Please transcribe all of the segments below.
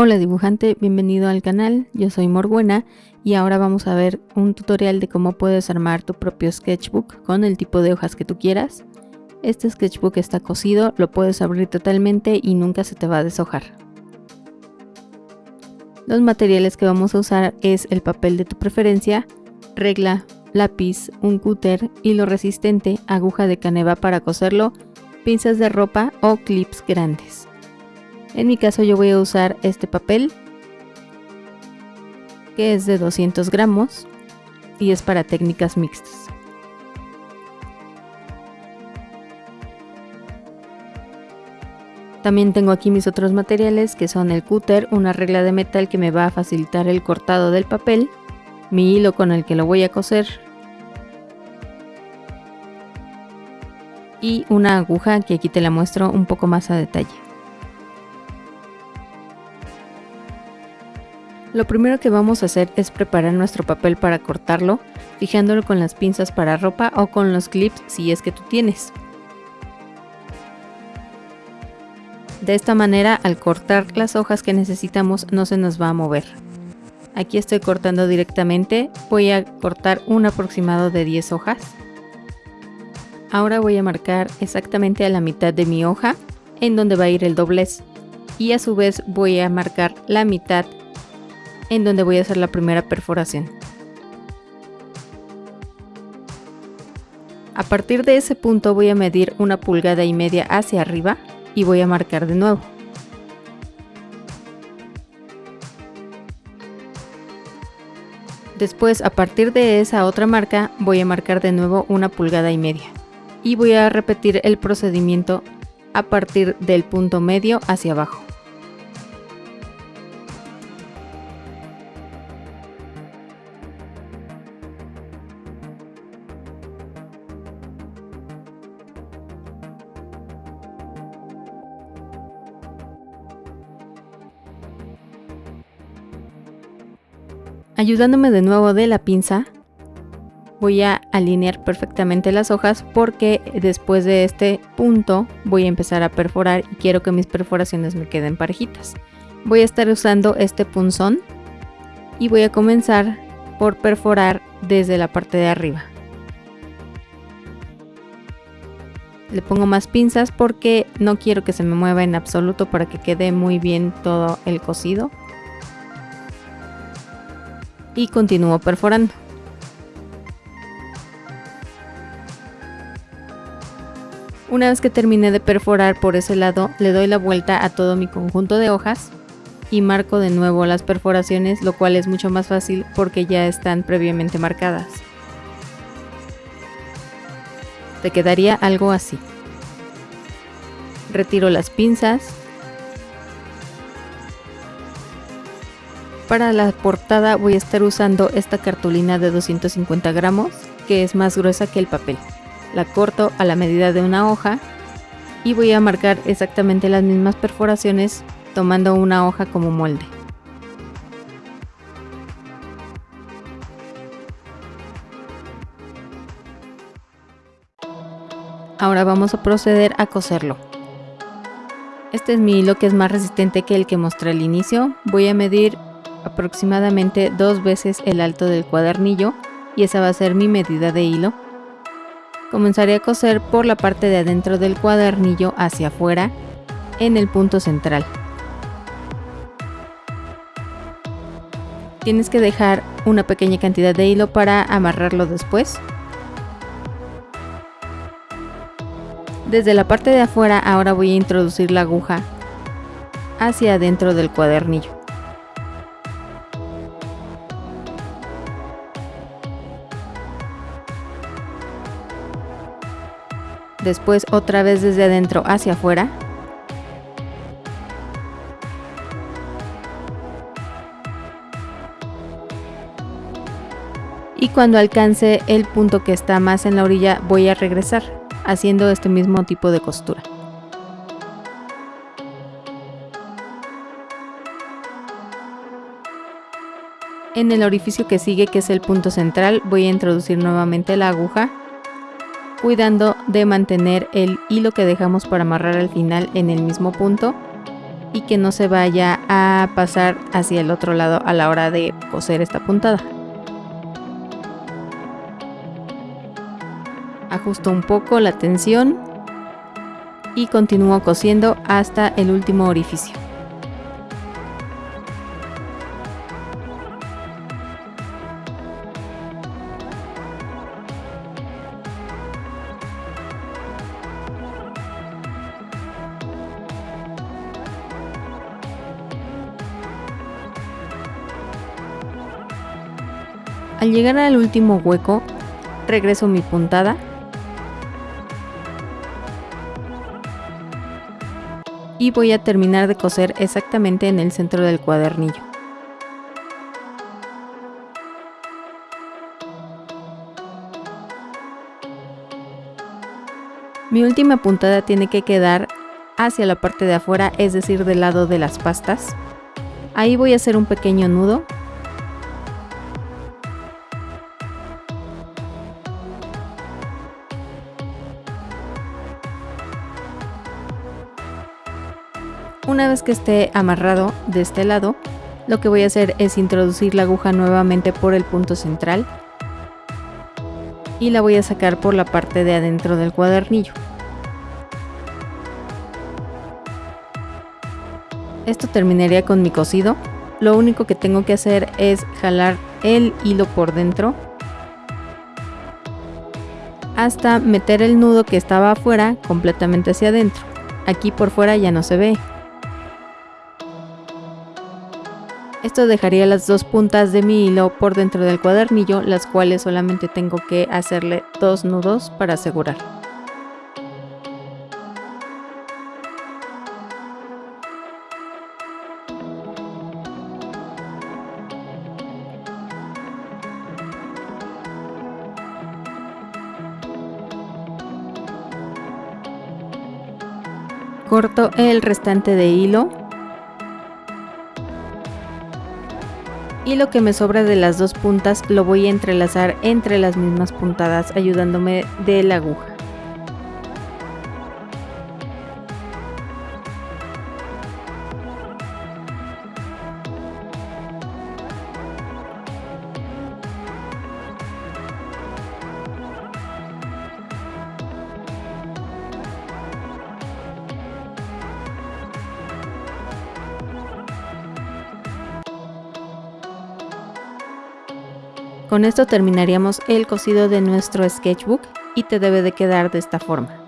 Hola dibujante, bienvenido al canal, yo soy Morbuena y ahora vamos a ver un tutorial de cómo puedes armar tu propio sketchbook con el tipo de hojas que tú quieras. Este sketchbook está cosido, lo puedes abrir totalmente y nunca se te va a deshojar. Los materiales que vamos a usar es el papel de tu preferencia, regla, lápiz, un cúter, hilo resistente, aguja de caneva para coserlo, pinzas de ropa o clips grandes. En mi caso yo voy a usar este papel que es de 200 gramos y es para técnicas mixtas. También tengo aquí mis otros materiales que son el cúter, una regla de metal que me va a facilitar el cortado del papel, mi hilo con el que lo voy a coser y una aguja que aquí te la muestro un poco más a detalle. Lo primero que vamos a hacer es preparar nuestro papel para cortarlo, fijándolo con las pinzas para ropa o con los clips si es que tú tienes. De esta manera, al cortar las hojas que necesitamos no se nos va a mover. Aquí estoy cortando directamente, voy a cortar un aproximado de 10 hojas. Ahora voy a marcar exactamente a la mitad de mi hoja en donde va a ir el doblez y a su vez voy a marcar la mitad en donde voy a hacer la primera perforación. A partir de ese punto voy a medir una pulgada y media hacia arriba y voy a marcar de nuevo. Después a partir de esa otra marca voy a marcar de nuevo una pulgada y media y voy a repetir el procedimiento a partir del punto medio hacia abajo. Ayudándome de nuevo de la pinza, voy a alinear perfectamente las hojas porque después de este punto voy a empezar a perforar y quiero que mis perforaciones me queden parejitas. Voy a estar usando este punzón y voy a comenzar por perforar desde la parte de arriba. Le pongo más pinzas porque no quiero que se me mueva en absoluto para que quede muy bien todo el cosido y continúo perforando. Una vez que terminé de perforar por ese lado, le doy la vuelta a todo mi conjunto de hojas y marco de nuevo las perforaciones, lo cual es mucho más fácil porque ya están previamente marcadas. Te quedaría algo así. Retiro las pinzas Para la portada voy a estar usando esta cartulina de 250 gramos, que es más gruesa que el papel. La corto a la medida de una hoja y voy a marcar exactamente las mismas perforaciones tomando una hoja como molde. Ahora vamos a proceder a coserlo. Este es mi hilo que es más resistente que el que mostré al inicio. Voy a medir aproximadamente dos veces el alto del cuadernillo y esa va a ser mi medida de hilo. Comenzaré a coser por la parte de adentro del cuadernillo hacia afuera en el punto central. Tienes que dejar una pequeña cantidad de hilo para amarrarlo después. Desde la parte de afuera ahora voy a introducir la aguja hacia adentro del cuadernillo. Después otra vez desde adentro hacia afuera. Y cuando alcance el punto que está más en la orilla voy a regresar, haciendo este mismo tipo de costura. En el orificio que sigue, que es el punto central, voy a introducir nuevamente la aguja cuidando de mantener el hilo que dejamos para amarrar al final en el mismo punto y que no se vaya a pasar hacia el otro lado a la hora de coser esta puntada. Ajusto un poco la tensión y continúo cosiendo hasta el último orificio. Al llegar al último hueco, regreso mi puntada y voy a terminar de coser exactamente en el centro del cuadernillo. Mi última puntada tiene que quedar hacia la parte de afuera, es decir, del lado de las pastas. Ahí voy a hacer un pequeño nudo Una vez que esté amarrado de este lado, lo que voy a hacer es introducir la aguja nuevamente por el punto central y la voy a sacar por la parte de adentro del cuadernillo. Esto terminaría con mi cosido. Lo único que tengo que hacer es jalar el hilo por dentro hasta meter el nudo que estaba afuera completamente hacia adentro. Aquí por fuera ya no se ve. Esto dejaría las dos puntas de mi hilo por dentro del cuadernillo, las cuales solamente tengo que hacerle dos nudos para asegurar. Corto el restante de hilo y lo que me sobra de las dos puntas lo voy a entrelazar entre las mismas puntadas ayudándome de la aguja. Con esto terminaríamos el cosido de nuestro sketchbook y te debe de quedar de esta forma.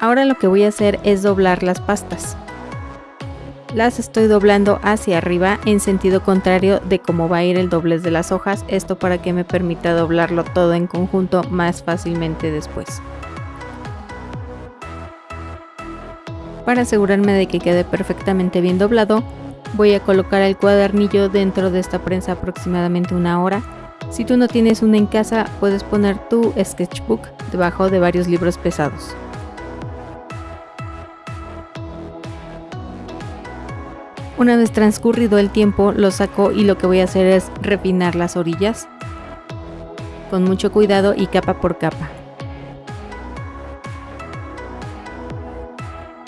Ahora lo que voy a hacer es doblar las pastas. Las estoy doblando hacia arriba en sentido contrario de cómo va a ir el doblez de las hojas, esto para que me permita doblarlo todo en conjunto más fácilmente después. Para asegurarme de que quede perfectamente bien doblado, voy a colocar el cuadernillo dentro de esta prensa aproximadamente una hora. Si tú no tienes una en casa, puedes poner tu sketchbook debajo de varios libros pesados. Una vez transcurrido el tiempo, lo saco y lo que voy a hacer es refinar las orillas con mucho cuidado y capa por capa.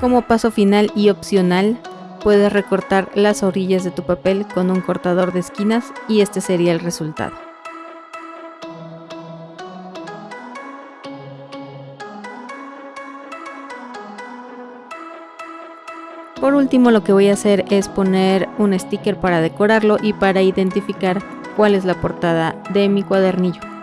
Como paso final y opcional, puedes recortar las orillas de tu papel con un cortador de esquinas y este sería el resultado. Por último lo que voy a hacer es poner un sticker para decorarlo y para identificar cuál es la portada de mi cuadernillo.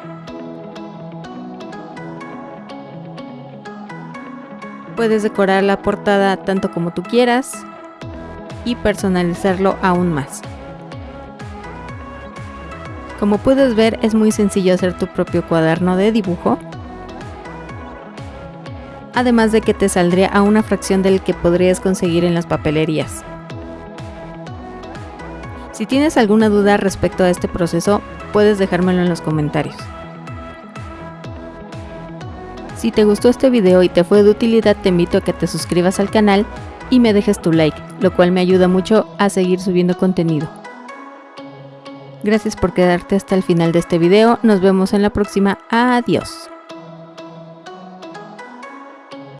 Puedes decorar la portada tanto como tú quieras y personalizarlo aún más. Como puedes ver es muy sencillo hacer tu propio cuaderno de dibujo. Además de que te saldría a una fracción del que podrías conseguir en las papelerías. Si tienes alguna duda respecto a este proceso, puedes dejármelo en los comentarios. Si te gustó este video y te fue de utilidad te invito a que te suscribas al canal y me dejes tu like, lo cual me ayuda mucho a seguir subiendo contenido. Gracias por quedarte hasta el final de este video, nos vemos en la próxima, adiós.